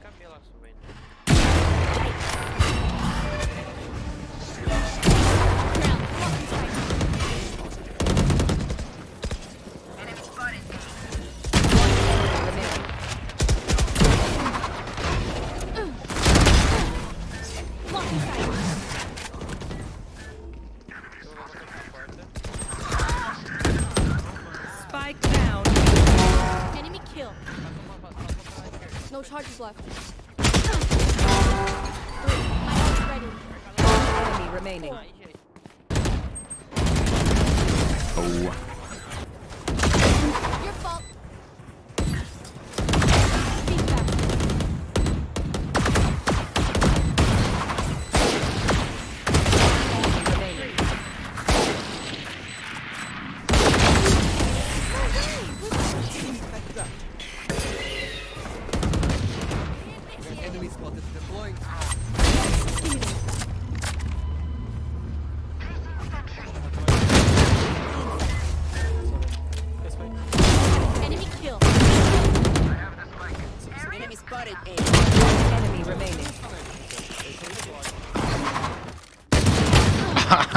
fica melaço, velho. Charges left. Three. My ult's ready. Enemy remaining.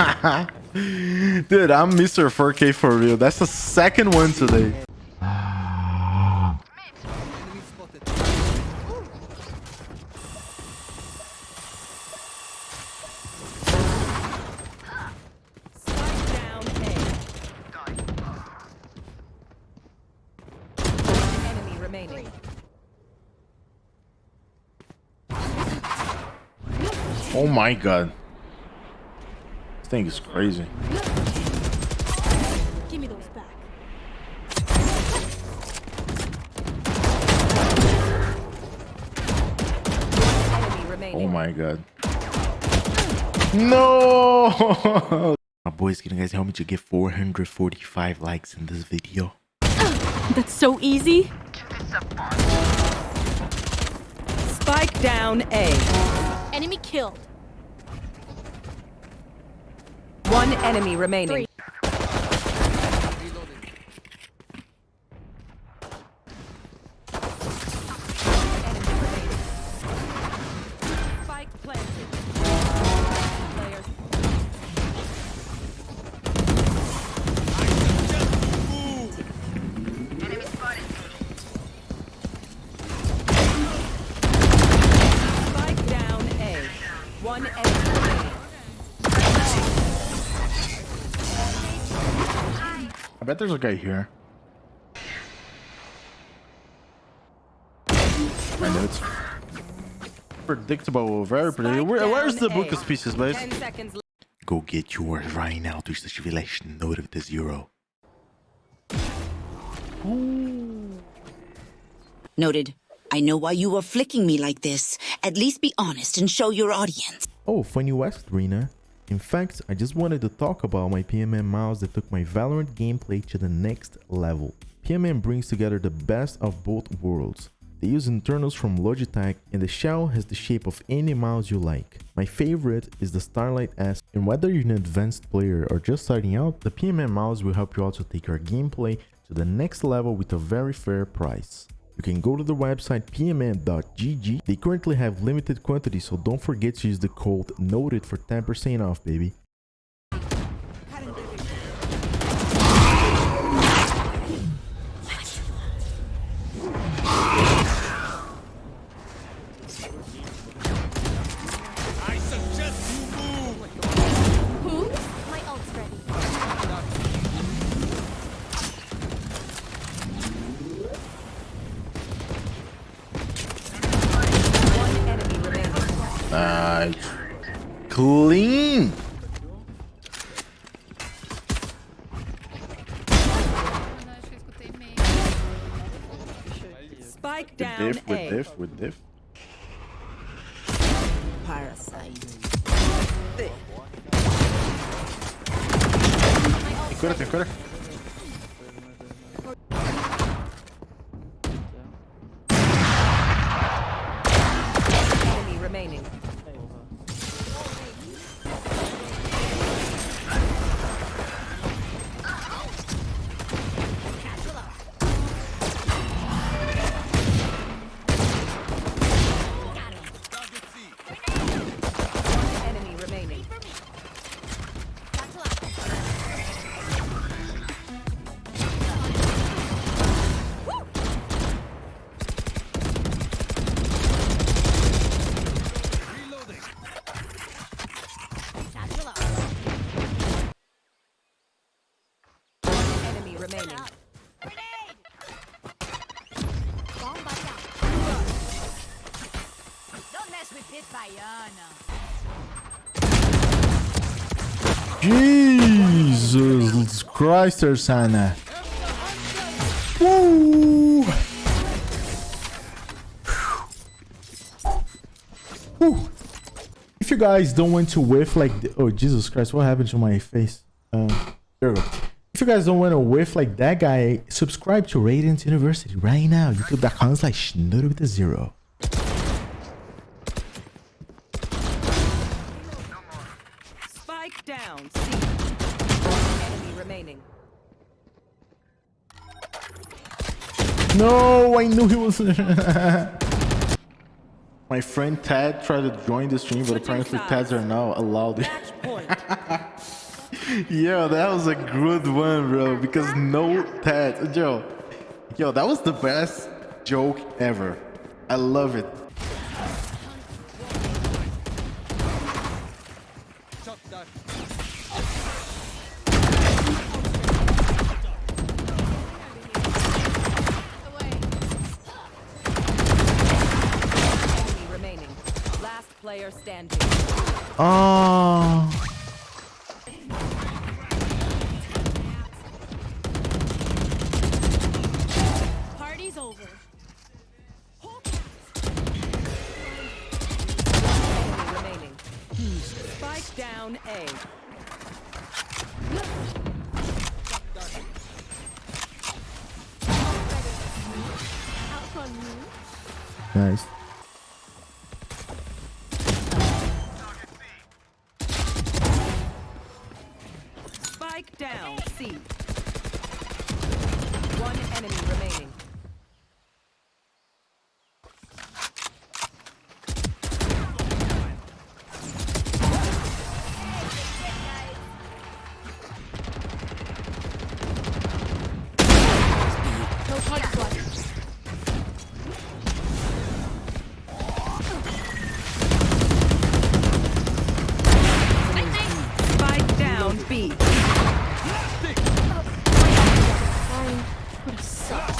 Dude, I'm Mr. 4K for real. That's the second one today. Oh my god. This thing is crazy. Give me those back. Oh my god. No! My boys, can you guys help me to get 445 likes in this video? That's so easy. Spike down A. Enemy killed. One enemy remaining. Three. I bet there's a guy here. I know it's predictable, very predictable. Where, where's the down book of species, guys? Ten seconds left. Go get yours right now. Durch das Revelation Note of the Zero. Noted. I know why you were flicking me like this. At least be honest and show your audience. Oh, funny you asked, Rena. In fact, I just wanted to talk about my PMM mouse that took my Valorant gameplay to the next level. PMM brings together the best of both worlds. They use internals from Logitech and the shell has the shape of any mouse you like. My favorite is the Starlight S and whether you're an advanced player or just starting out, the PMM mouse will help you also take your gameplay to the next level with a very fair price. You can go to the website pmm.gg. They currently have limited quantities, so don't forget to use the code NOTED for 10% off, baby. Nice. Clean. Spike With down diff, with A. diff, with diff. Parasite. remaining. Don't mess with this Bayana. Jesus Christ, Ursana. Woo! Woo! If you guys don't want to whiff like... oh, Jesus Christ, what happened to my face? Uh, there we go. You guys don't want to whiff like that guy, subscribe to Radiant University right now. YouTube.com slash Schnutter with a zero. Spike down. C. Enemy remaining. No, I knew he was. My friend Tad tried to join the stream, but apparently Tads are now allowed. Yo, that was a good one, bro. Because no Tad, yo, yo, that was the best joke ever. I love it. Shot Spike down A. Nice. Spike down. C. One enemy remaining.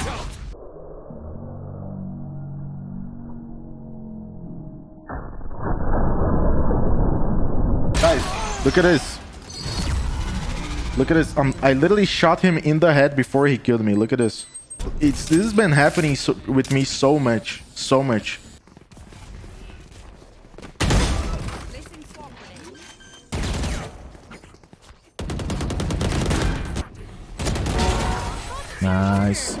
Guys, look at this. Look at this. Um, I literally shot him in the head before he killed me. Look at this. It's this has been happening so, with me so much, so much. Nice.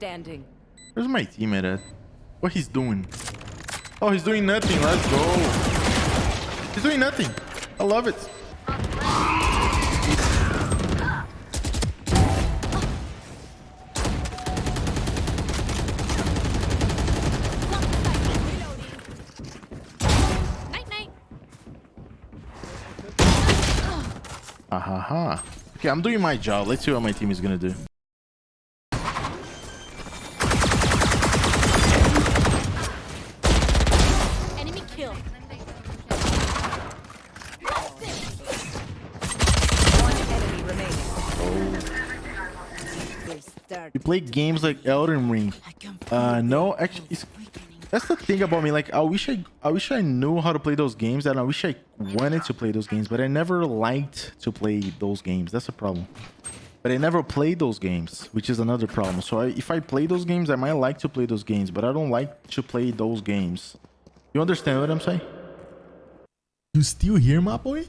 Standing. Where's my teammate at? What he's doing? Oh, he's doing nothing. Let's go. He's doing nothing. I love it. Night. Ah. Okay, I'm doing my job. Let's see what my team is gonna do. Play games like Elden Ring. Uh, no, actually, that's the thing about me. Like, I wish I, I wish I knew how to play those games, and I wish I wanted to play those games, but I never liked to play those games. That's a problem. But I never played those games, which is another problem. So I, if I play those games, I might like to play those games, but I don't like to play those games. You understand what I'm saying? You still here, my boy?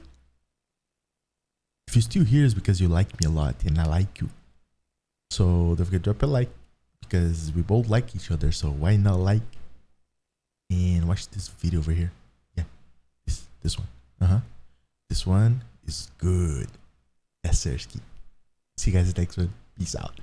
If you still here, it's because you like me a lot, and I like you. So don't forget to drop a like because we both like each other. So why not like and watch this video over here? Yeah, this this one. Uh huh. This one is good. Yes, sir. See you guys next one. Peace out.